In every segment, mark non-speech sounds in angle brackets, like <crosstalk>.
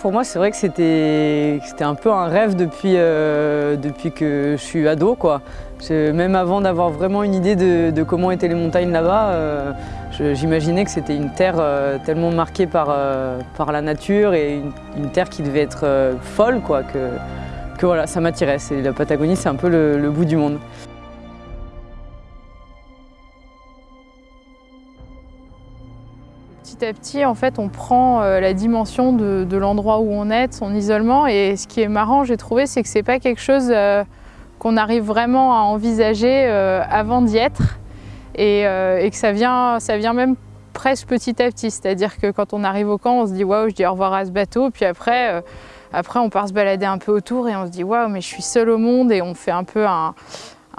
Pour moi, c'est vrai que c'était un peu un rêve depuis, euh, depuis que je suis ado. Quoi. Même avant d'avoir vraiment une idée de, comment étaient les montagnes là-bas, euh, j'imaginais que c'était une terre euh, tellement marquée par, la nature et une, terre qui devait être folle quoi, que, que voilà, ça m'attirait. La Patagonie, c'est un peu le bout du monde. Petit à petit, en fait, on prend euh, la dimension de, l'endroit où on est, son isolement. Et ce qui est marrant, j'ai trouvé, c'est que c'est pas quelque chose euh, qu'on arrive vraiment à envisager euh, avant d'y être. Et, que ça vient, ça vient même presque petit à petit. C'est-à-dire que quand on arrive au camp, on se dit waouh, je dis au revoir à ce bateau. Puis après, après, on part se balader un peu autour et on se dit waouh, mais je suis seul au monde. Et on fait un peu un,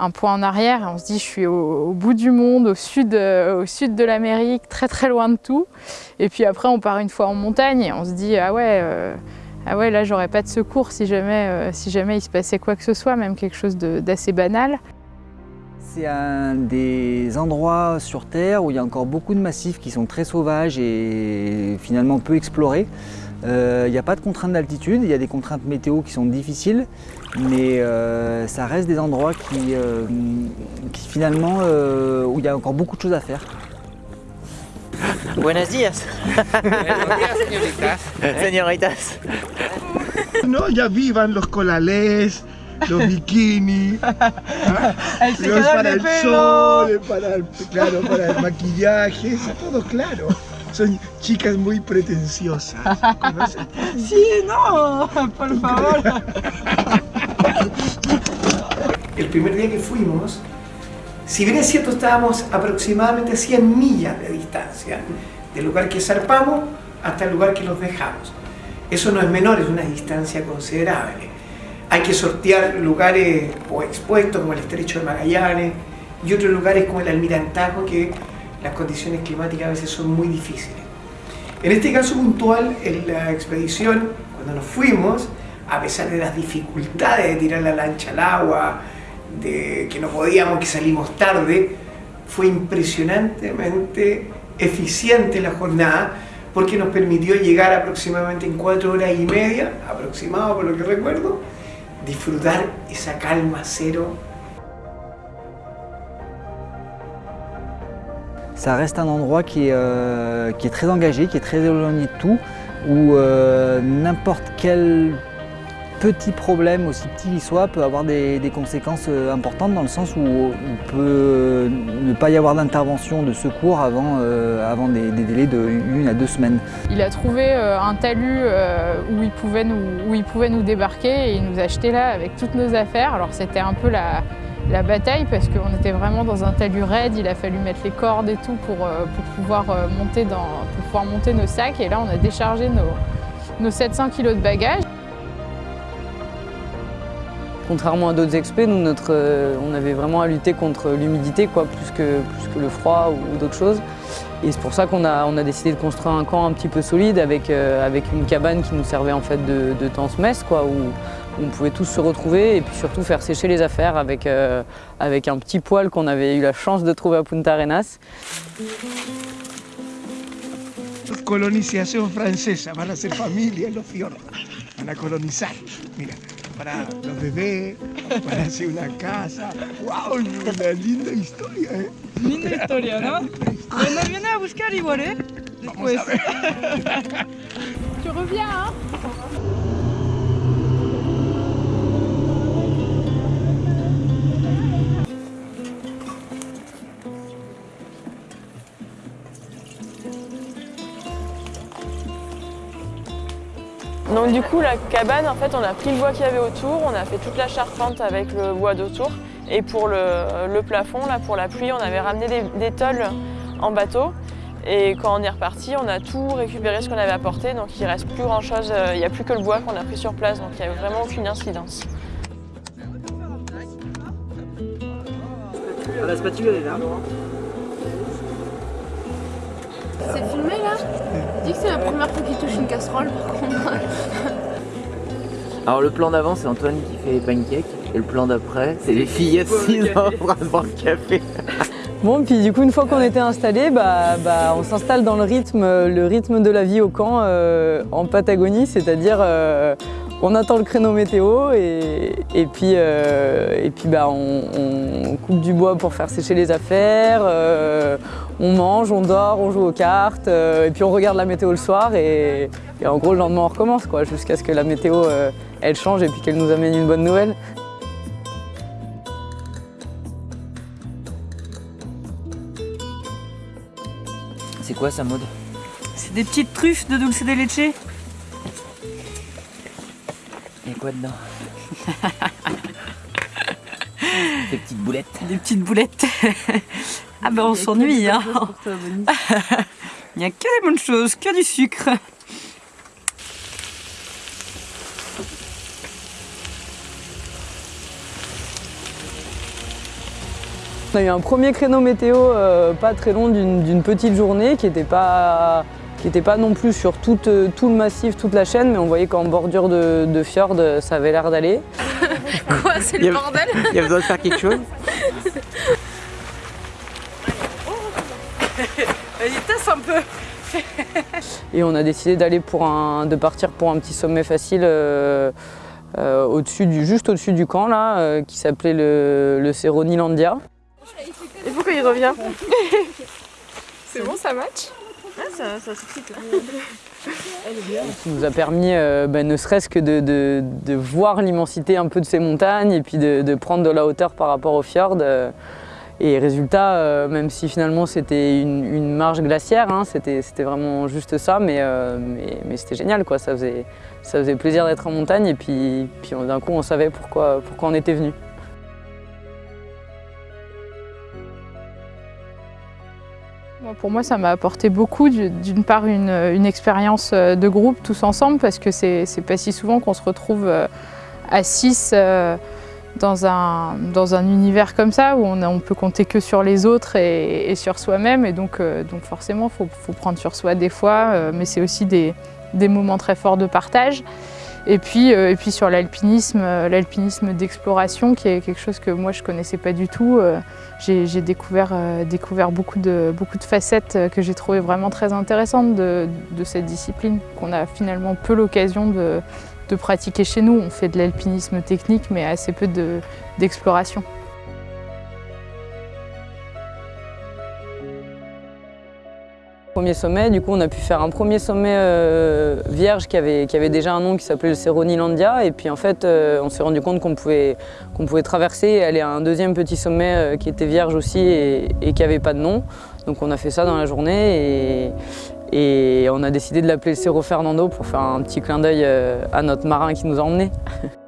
un point en arrière on se dit je suis au, bout du monde, au sud, euh, au sud de l'Amérique, très très loin de tout. Et puis après on part une fois en montagne et on se dit ah ouais, euh, ah là j'aurais pas de secours si jamais, euh, si jamais il se passait quoi que ce soit, même quelque chose d'assez banal. C'est un des endroits sur Terre où il y a encore beaucoup de massifs qui sont très sauvages et finalement peu explorés. Il n'y a pas de contraintes d'altitude, il y a des contraintes météo qui sont difficiles, mais euh, ça reste des endroits qui, euh, finalement, euh, où il y a encore beaucoup de choses à faire. Buenos días. Buenos días, señoritas. <laughs> Señoritas. No, ya vivan los colales, los bikinis, <laughs> los para el sol, para el, claro, para el maquillaje, todo claro. Son chicas muy pretenciosas. <laughs> Sí, no, por favor. El primer día que fuimos, si bien es cierto estábamos aproximadamente a 100 millas de distancia del lugar que zarpamos hasta el lugar que los dejamos. Eso no es menor, es una distancia considerable. Hay que sortear lugares o expuestos como el Estrecho de Magallanes y otros lugares como el Almirantazgo que las condiciones climáticas a veces son muy difíciles. En este caso puntual, en la expedición, cuando nos fuimos, a pesar de las dificultades de tirar la lancha al agua, de que no podíamos, que salimos tarde, fue impresionantemente eficiente la jornada porque nos permitió llegar aproximadamente en cuatro horas y media, aproximado por lo que recuerdo, disfrutar esa calma cero. Ça reste un endroit qui est, euh, qui est très engagé, qui est très éloigné de tout, où euh, n'importe quel petit problème, aussi petit qu'il soit, peut avoir des, conséquences euh, importantes dans le sens où il peut ne pas y avoir d'intervention de secours avant, euh, avant des, délais de à deux semaines. Il a trouvé euh, un talus où, il pouvait nous, où il pouvait nous débarquer et il nous a là avec toutes nos affaires. Alors c'était un peu la, la bataille parce qu'on était vraiment dans un talus raide, il a fallu mettre les cordes et tout pour, pour, pouvoir, monter dans, pour pouvoir monter nos sacs et là on a déchargé nos, nos 700 kg de bagages. Contrairement à d'autres expés, nous, notre, euh, on avait vraiment à lutter contre l'humidité, plus que, plus que le froid ou, d'autres choses. Et c'est pour ça qu'on a, on a décidé de construire un camp un petit peu solide avec, euh, avec une cabane qui nous servait en fait de, de tense-messe, quoi, où, on pouvait tous se retrouver et puis surtout faire sécher les affaires avec, euh, avec un petit poêle qu'on avait eu la chance de trouver à Punta Arenas. Colonisation française, van ser familia en los fiordos, van a colonizar. Mira, para los bebés, para hacer una casa. ¡Wow! Una linda historia, ¿eh? Linda historia, ¿no? Bueno, viene a buscar igual, ¿eh? Vamos a ver. Tu reviens, ¿ah? Du coup la cabane en fait on a pris le bois qu'il y avait autour, on a fait toute la charpente avec le bois d'autour. Et pour le, plafond là pour la pluie on avait ramené des, tôles en bateau. Et quand on est reparti on a tout récupéré ce qu'on avait apporté. Donc il reste plus grand chose, euh, il n'y a plus que le bois qu'on a pris sur place. Donc il n'y a vraiment aucune incidence. La spatule est là. C'est filmé là? Dis que c'est la première fois qu'il touche une casserole par contre. Alors le plan d'avant c'est Antoine qui fait les pancakes et le plan d'après c'est les filles assises en train de boire le café. Bon, puis du coup, une fois qu'on était installé, bah, bah, on s'installe dans le rythme, le rythme de la vie au camp euh, en Patagonie, c'est-à-dire euh, on attend le créneau météo et, et puis, euh, et puis bah, on, on coupe du bois pour faire sécher les affaires, euh, on mange, on dort, on joue aux cartes, euh, et puis on regarde la météo le soir et, et en gros le lendemain on recommence quoi, jusqu'à ce que la météo euh, elle change et puis qu'elle nous amène une bonne nouvelle. C'est quoi ça, mode C'est des petites truffes de dulce de leche? Quoi dedans <laughs> Des petites boulettes. Des petites boulettes. ah ben on s'ennuie, hein. <laughs> Il n'y a que des bonnes choses, que du sucre. On a eu un premier créneau météo euh, pas très long d'une d'une petite journée qui n'était pas, qui était pas non plus sur tout, euh, tout le massif, toute la chaîne, mais on voyait qu'en bordure de, de fjord, euh, ça avait l'air d'aller. <laughs> Quoi, c'est le bordel <laughs> Il y a besoin de faire quelque chose <laughs> Vas-y, tasse un peu. Et on a décidé d'aller pour un, de partir pour un petit sommet facile euh, euh, au-dessus du, juste au-dessus du camp là, euh, qui s'appelait le, le Cerro Nilandia. Et pourquoi il revient? C'est bon, ça match? Qui nous a permis, euh, ben, ne serait-ce que de, de- de voir l'immensité un peu de ces montagnes et puis de, de prendre de la hauteur par rapport au fjord. euh, et résultat, euh, même si finalement c'était une, une marge glaciaire, hein, c'était c'était vraiment juste ça, mais, euh, mais, mais c'était génial, quoi. Ça, faisait, ça faisait plaisir d'être en montagne et puis, puis d'un coup on savait pourquoi, pourquoi on était venu. Pour moi, ça m'a apporté beaucoup. Du- D'une part, une, expérience euh, de groupe tous ensemble, parce que c'est pas si souvent qu'on se retrouve euh, à 6 dans, un, dans un univers comme ça, où on, on peut compter que sur les autres et, et sur soi-même. Et donc, euh, donc forcément, il faut, faut prendre sur soi des fois, euh, mais c'est aussi des, des moments très forts de partage. Et puis, euh, et puis sur l'alpinisme, euh, l'alpinisme d'exploration, qui est quelque chose que moi je connaissais pas du tout. euh, j'ai découvert, découvert beaucoup, de, beaucoup de facettes que j'ai trouvées vraiment très intéressantes de, cette discipline, qu'on a finalement peu l'occasion de, pratiquer chez nous. On fait de l'alpinisme technique, mais assez peu de- Sommet, du coup on a pu faire un premier sommet euh, vierge qui avait, qui avait déjà un nom qui s'appelait le Cerro Nilandia et puis en fait euh, on s'est rendu compte qu'on pouvait, qu'on pouvait traverser et aller à un deuxième petit sommet euh, qui était vierge aussi et, qui n'avait pas de nom. Donc on a fait ça dans la journée et, on a décidé de l'appeler le Cerro Fernando pour faire un petit clin d'œil à notre marin qui nous a emmenés. <laughs>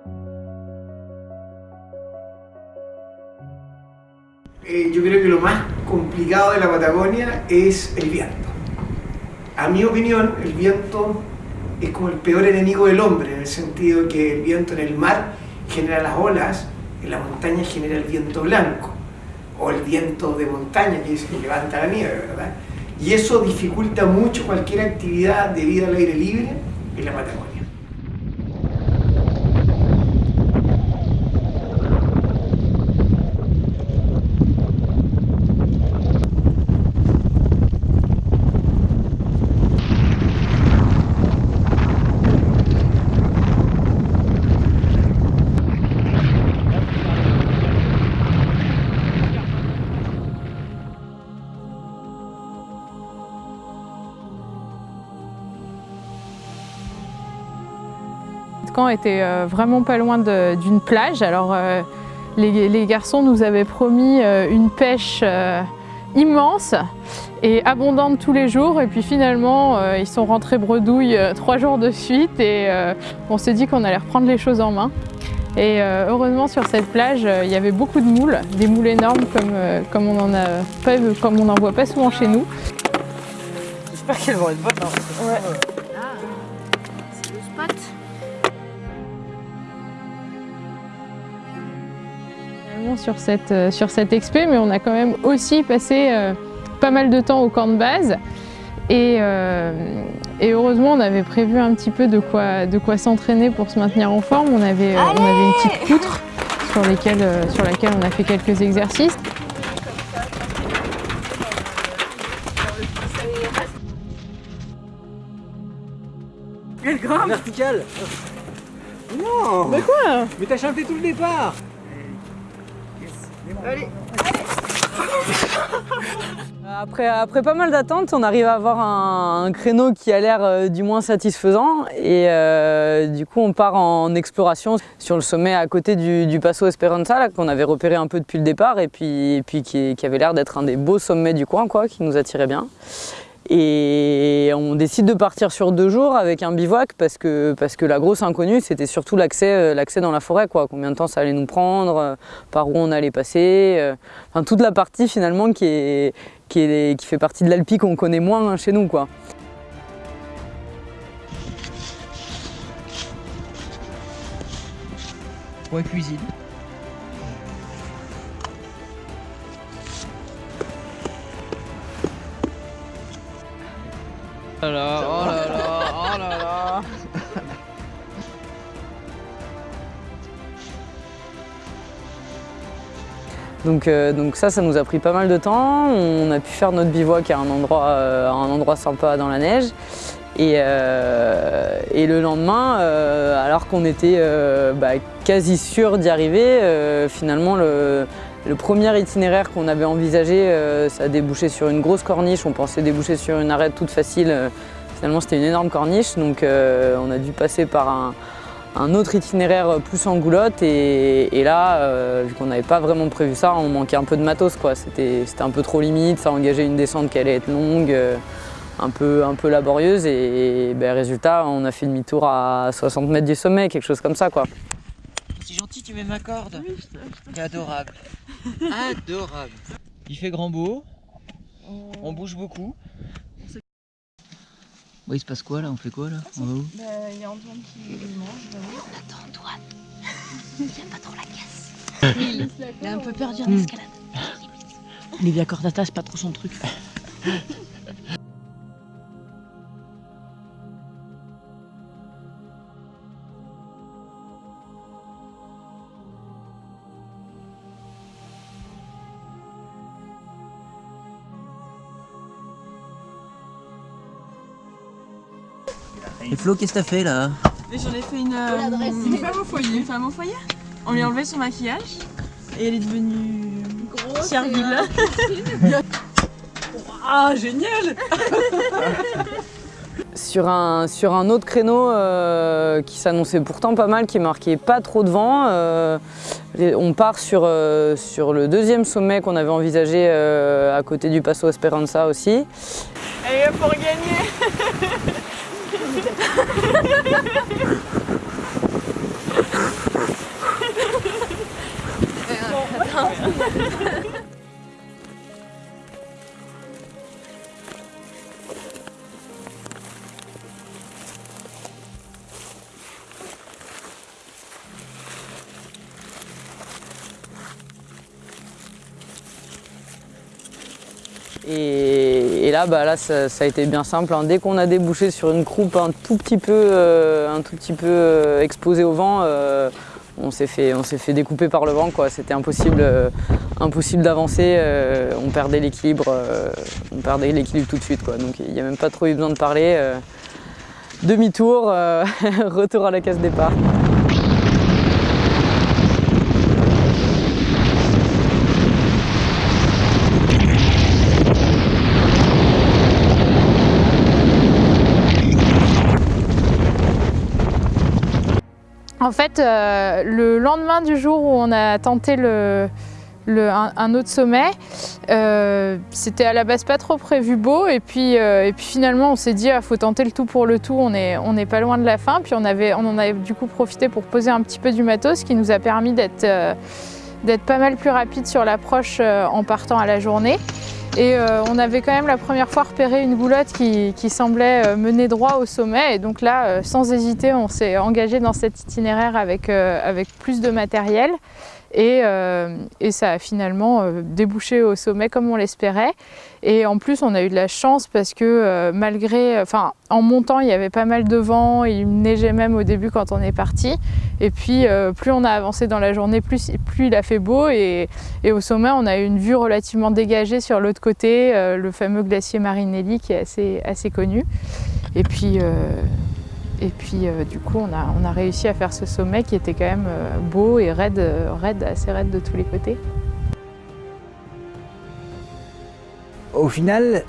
Eh, yo que lo más complicado de la Patagonia es el. A mi opinión, el viento es como el peor enemigo del hombre, en el sentido que el viento en el mar genera las olas, en la montaña genera el viento blanco, o el viento de montaña que es que levanta la nieve, ¿verdad? Y eso dificulta mucho cualquier actividad de vida al aire libre en la Patagonia. Était euh, vraiment pas loin d'une plage. Alors euh, les, les garçons nous avaient promis euh, une pêche immense et abondante tous les jours. Et puis finalement, ils sont rentrés bredouilles trois jours de suite et on s'est dit qu'on allait reprendre les choses en main. Et heureusement sur cette plage, il y avait beaucoup de moules, des moules énormes comme, comme on n'en voit pas souvent chez nous. J'espère qu'elles vont être bonnes. hein. sur cette, euh, sur mais on a quand même aussi passé euh, pas mal de temps au camp de base. Et, euh, et, heureusement, on avait prévu un petit peu de quoi, de quoi s'entraîner pour se maintenir en forme. On avait, on avait une petite poutre sur, sur laquelle on a fait quelques exercices. Elle grimpe Verticale Non Mais quoi Mais t'as chanté tout le départ Allez Après, après pas mal d'attentes, on arrive à avoir un, créneau qui a l'air euh, du moins satisfaisant et euh, du coup on part en exploration sur le sommet à côté du, du Passo Esperanza qu'on avait repéré un peu depuis le départ et puis, et puis qui, qui avait l'air d'être un des beaux sommets du coin quoi, qui nous attirait bien. Et on décide de partir sur deux jours avec un bivouac parce que, parce que la grosse inconnue c'était surtout l'accès euh, dans la forêt quoi. Combien de temps ça allait nous prendre, euh, par où on allait passer, euh, enfin toute la partie finalement qui, est, qui, est, qui fait partie de l'Alpi qu'on connaît moins chez nous quoi. Cuisine. Oh là là, oh là là. Donc, euh, donc ça, ça nous a pris pas mal de temps. On a pu faire notre bivouac à un endroit, euh, un endroit sympa dans la neige. Et, euh, le lendemain, alors qu'on était bah, quasi sûr d'y arriver, finalement le, le premier itinéraire qu'on avait envisagé, euh, ça a débouché sur une grosse corniche. On pensait déboucher sur une arête toute facile. Euh, Finalement, c'était une énorme corniche, donc euh, on a dû passer par un, autre itinéraire plus en goulotte. Et, là, vu qu'on n'avait pas vraiment prévu ça, on manquait un peu de matos. C'était un peu trop limite, ça engageait une descente qui allait être longue, un, peu, laborieuse. Et, ben, résultat, on a fait demi-tour à 60 mètres du sommet, quelque chose comme ça. Tu mets ma corde. T'es adorable. <laughs> Adorable. Il fait grand beau. On bouge beaucoup. Bon, il se passe quoi là? On fait quoi là? On va où? Bah, il y a Antoine qui mange. Attends, Antoine. <laughs> Il a pas trop la casse. Il Il est un peu perdu en escalade. Livia Cordata, c'est pas trop son truc. <laughs> Et Flo, qu'est-ce que t'as fait là Mais j'en ai fait une, euh, une femme au foyer. Une femme au foyer On lui a enlevé son maquillage et elle est devenue servile. <laughs> Ah, génial <laughs> Sur un, sur un autre créneau euh, qui s'annonçait pourtant pas mal, qui marquait pas trop de vent, euh, on part sur, euh, sur le deuxième sommet qu'on avait envisagé euh, à côté du Passo Esperanza aussi. Elle est là pour gagner 이 Et, là, bah, là ça, a été bien simple. hein. Dès qu'on a débouché sur une croupe un tout petit peu, euh, un tout petit peu euh, exposée au vent, euh, on s'est fait, fait découper par le vent. C'était impossible, impossible d'avancer. on perdait l'équilibre, on perdait l'équilibre tout de suite. Quoi. Donc il n'y a même pas trop eu besoin de parler. Demi-tour, <laughs> retour à la case départ. En fait, euh, le lendemain du jour où on a tenté le, un, autre sommet, euh, c'était à la base pas trop prévu beau et puis, euh, et puis finalement on s'est dit il faut tenter le tout pour le tout, on n'est on pas loin de la fin. Puis on, avait, on en avait du coup profité pour poser un petit peu du matos, ce qui nous a permis d'être pas mal plus rapide sur l'approche en partant à la journée. Et euh, on avait quand même la première fois repéré une goulotte qui, semblait euh, mener droit au sommet. Et donc là, euh, sans hésiter, on s'est engagé dans cet itinéraire avec plus de matériel. Et, euh, et ça a finalement euh, débouché au sommet comme on l'espérait. Et en plus, on a eu de la chance parce que euh, malgré, enfin, en montant, il y avait pas mal de vent, il neigeait même au début quand on est parti. Et puis, plus on a avancé dans la journée, plus, il a fait beau. Et, au sommet, on a eu une vue relativement dégagée sur l'autre côté, le fameux glacier Marinelli qui est assez, assez connu. Et puis, Et puis euh, du coup, on a, on a réussi à faire ce sommet qui était quand même euh, beau et raide, euh, raide, assez raide de tous les côtés. Au final,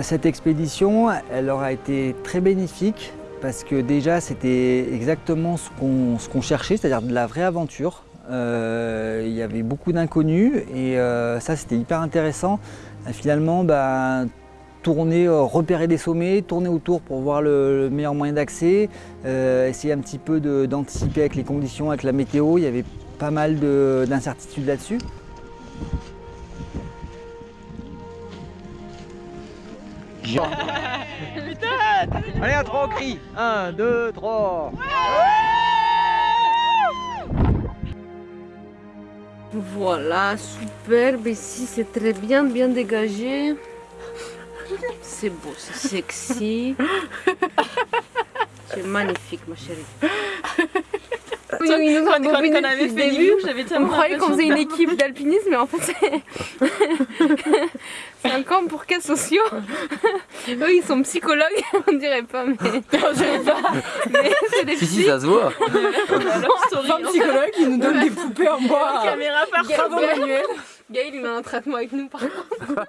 cette expédition, elle aura été très bénéfique parce que déjà c'était exactement ce qu'on cherchait, c'est-à-dire de la vraie aventure. Il y avait beaucoup d'inconnus et ça c'était hyper intéressant. Finalement, bah, tourner, euh, repérer des sommets, tourner autour pour voir le, le meilleur moyen d'accès, euh, essayer un petit peu de- d'anticiper avec les conditions, avec la météo. Il y avait pas mal de- d'incertitudes là-dessus. <laughs> Allez, à trois, on crie 1, 2, 3 Voilà, superbe. Ici, c'est très bien, bien dégagé. C'est beau, c'est sexy. <laughs> C'est magnifique, ma chérie. Oui, ils nous ont Quand- quand- embobiné quand on avait fait début. On croyait qu'on faisait une équipe d'alpinisme, mais en fait, <laughs> <laughs> c'est... un camp pour cas sociaux. Eux, ils sont psychologues, on dirait pas, mais... Non, je dirais pas. Mais c'est des Si, ça se voit. Un psychologue, il nous donne des poupées en bois. Caméra par Gaël-. Gaël, il a un traitement avec nous, par contre.